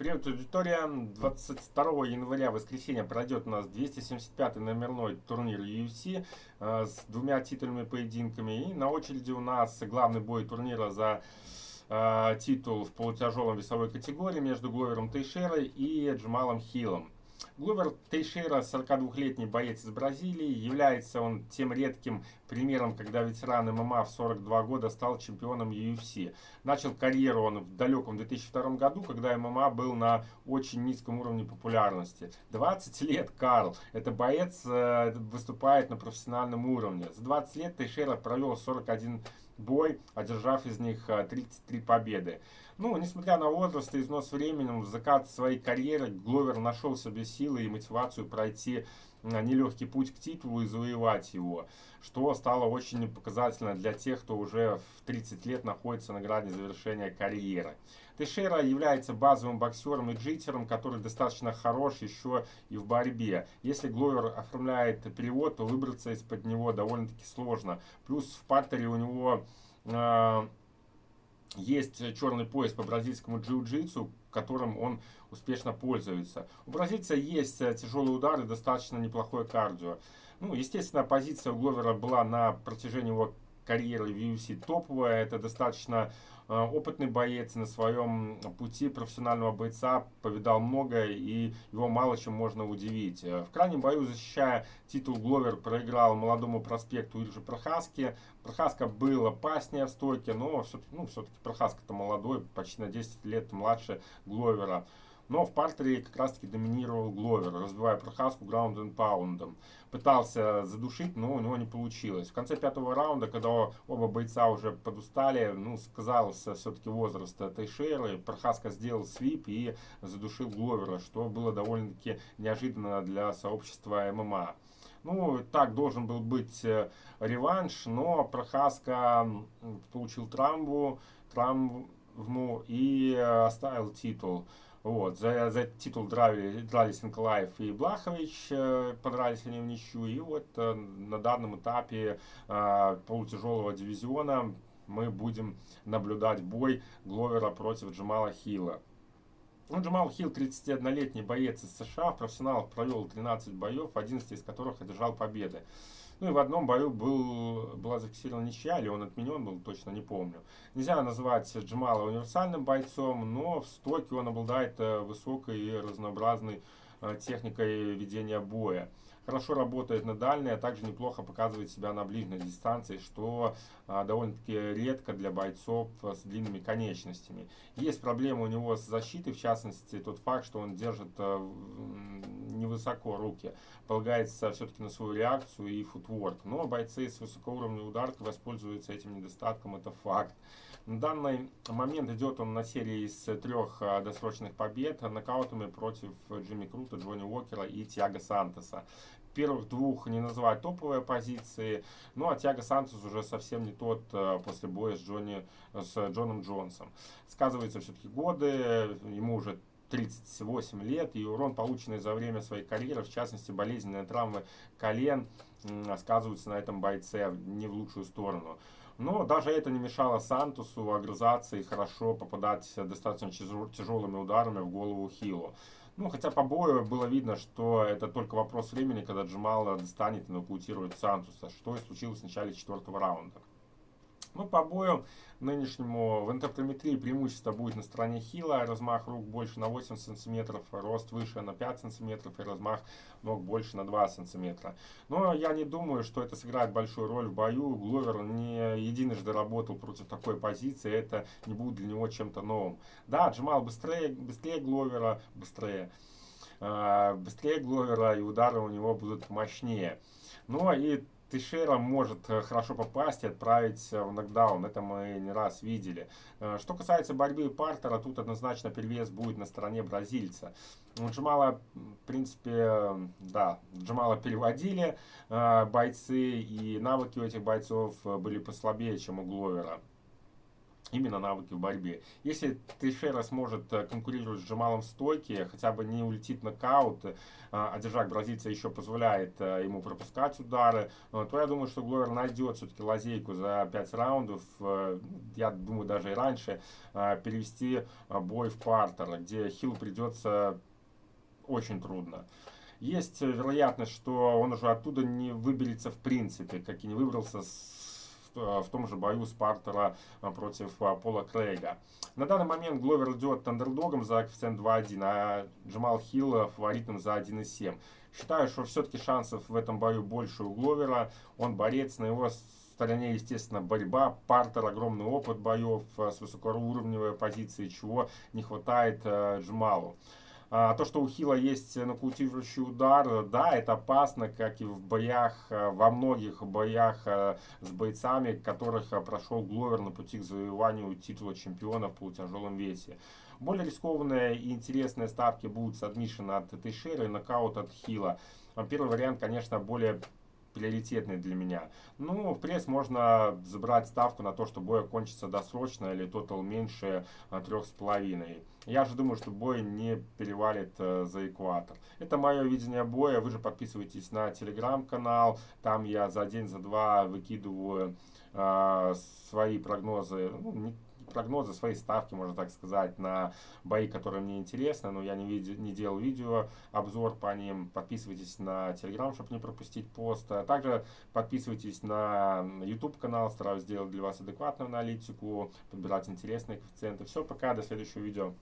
Привет, аудитория. 22 января, воскресенье, пройдет у нас 275-й номерной турнир UFC э, с двумя титульными поединками. И на очереди у нас главный бой турнира за э, титул в полутяжелом весовой категории между Гловером Тейшерой и Джамалом Хиллом. Гловер Тейшера, 42-летний боец из Бразилии, является он тем редким примером, когда ветеран ММА в 42 года стал чемпионом UFC. Начал карьеру он в далеком 2002 году, когда ММА был на очень низком уровне популярности. 20 лет Карл, это боец, э, выступает на профессиональном уровне. За 20 лет Тейшера провел 41 бой, одержав из них 33 э, победы. Ну, несмотря на возраст и износ временем, в закат своей карьеры Гловер нашел себе силы и мотивацию пройти э, нелегкий путь к титулу и завоевать его, что стало очень показательно для тех, кто уже в 30 лет находится на грани завершения карьеры. Тейшера является базовым боксером и джитером, который достаточно хорош еще и в борьбе. Если Гловер оформляет перевод, то выбраться из-под него довольно-таки сложно. Плюс в партере у него э, есть черный пояс по бразильскому джиу-джитсу, которым он успешно пользуется. У бразильца есть э, тяжелые удары, достаточно неплохое кардио. Ну, естественно, позиция у Гловера была на протяжении его карьеры в UFC топовая. Это достаточно э, опытный боец на своем пути профессионального бойца, повидал многое и его мало чем можно удивить. Э, в крайнем бою, защищая титул, Гловер проиграл молодому проспекту Иржи Прохаске. Прохаска был опаснее в стойке, но все-таки ну, все Прохаска-то молодой, почти на 10 лет младше Гловера. Но в партере как раз таки доминировал Гловер, разбивая Прохаску граунд и паундом. Пытался задушить, но у него не получилось. В конце пятого раунда, когда оба бойца уже подустали, ну, сказался все-таки возраст Тейшеры, Прохаска сделал свип и задушил Гловера, что было довольно-таки неожиданно для сообщества ММА. Ну, так должен был быть э, реванш, но Прохаска получил травму, травму и э, оставил титул. Вот, за, за титул драли, дрались Николаев и Блахович, э, подрались они в ничью. И вот э, на данном этапе э, полутяжелого дивизиона мы будем наблюдать бой Гловера против Джамала Хилла. Ну, Джамал Хилл, 31-летний боец из США, в профессионалах провел 13 боев, 11 из которых одержал победы. Ну и в одном бою был, была зафиксирована ничья, или он отменен был, точно не помню. Нельзя называть Джамала универсальным бойцом, но в стойке он обладает э, высокой и разнообразной э, техникой ведения боя хорошо работает на дальней, а также неплохо показывает себя на ближней дистанции, что а, довольно-таки редко для бойцов с длинными конечностями. Есть проблемы у него с защитой, в частности, тот факт, что он держит а, невысоко руки, полагается все-таки на свою реакцию и футворк. Но бойцы с высокоуровневой ударкой воспользуются этим недостатком, это факт. На данный момент идет он на серии из трех а, досрочных побед нокаутами против Джимми Крута, Джонни Уокера и Тиаго Сантоса первых двух не называть топовые позиции. Ну а Тиаго Сантос уже совсем не тот э, после боя с, Джонни, с Джоном Джонсом. Сказываются все-таки годы, ему уже 38 лет, и урон, полученный за время своей карьеры, в частности болезненные травмы колен, сказываются на этом бойце не в лучшую сторону. Но даже это не мешало Сантусу огрызаться и хорошо попадать достаточно тяжелыми ударами в голову Хилу. Ну, хотя по бою было видно, что это только вопрос времени, когда Джамал достанет и нокаутирует Сантуса, что и случилось в начале четвертого раунда. Ну, по бою нынешнему в интерприметрии преимущество будет на стороне Хила. Размах рук больше на 8 сантиметров, рост выше на 5 сантиметров и размах ног больше на 2 сантиметра. Но я не думаю, что это сыграет большую роль в бою. Гловер не единожды работал против такой позиции, это не будет для него чем-то новым. Да, Джамал быстрее, быстрее Гловера, быстрее. Э, быстрее Гловера и удары у него будут мощнее. Ну и Тейшера может э, хорошо попасть и отправить э, в нокдаун. Это мы не раз видели. Э, что касается борьбы Партера, тут однозначно перевес будет на стороне бразильца. Джамала, в принципе, да, Джамала переводили бойцы, и навыки у этих бойцов были послабее, чем у Гловера. Именно навыки в борьбе. Если Тейшера сможет э, конкурировать с Джамалом в стойке, хотя бы не улетит нокаут, э, а держак бразильца еще позволяет э, ему пропускать удары, то я думаю, что Гловер найдет все-таки лазейку за 5 раундов, я думаю, даже и раньше, перевести бой в партер, где Хилл придется очень трудно. Есть вероятность, что он уже оттуда не выберется в принципе, как и не выбрался с в том же бою Спартера а, против а, Пола Крейга. На данный момент Гловер идет андердогом за коэффициент 2.1, а Джамал Хилл фаворитом за 1.7. Считаю, что все-таки шансов в этом бою больше у Гловера. Он борец, на его стороне, естественно, борьба, партер, огромный опыт боев с высокоуровневой позиции, чего не хватает Джамалу. А, то, что у Хила есть нокаутирующий удар, да, это опасно, как и в боях, э, во многих боях э, с бойцами, которых э, прошел Гловер на пути к завоеванию титула чемпиона в полутяжелом весе. Более рискованные и интересные ставки будут с от Тейшера и нокаут от Хила. Первый вариант, конечно, более приоритетный для меня. Ну, в пресс можно забрать ставку на то, что бой окончится досрочно или тотал меньше трех с половиной. Я же думаю, что бой не перевалит э, за экватор. Это мое видение боя. Вы же подписывайтесь на телеграм-канал. Там я за день, за два выкидываю э, свои прогнозы. Ну, не, прогнозы, свои ставки, можно так сказать, на бои, которые мне интересны, но я не, види, не делал видео, обзор по ним. Подписывайтесь на Telegram, чтобы не пропустить пост. А также подписывайтесь на YouTube канал, стараюсь сделать для вас адекватную аналитику, подбирать интересные коэффициенты. Все, пока, до следующего видео.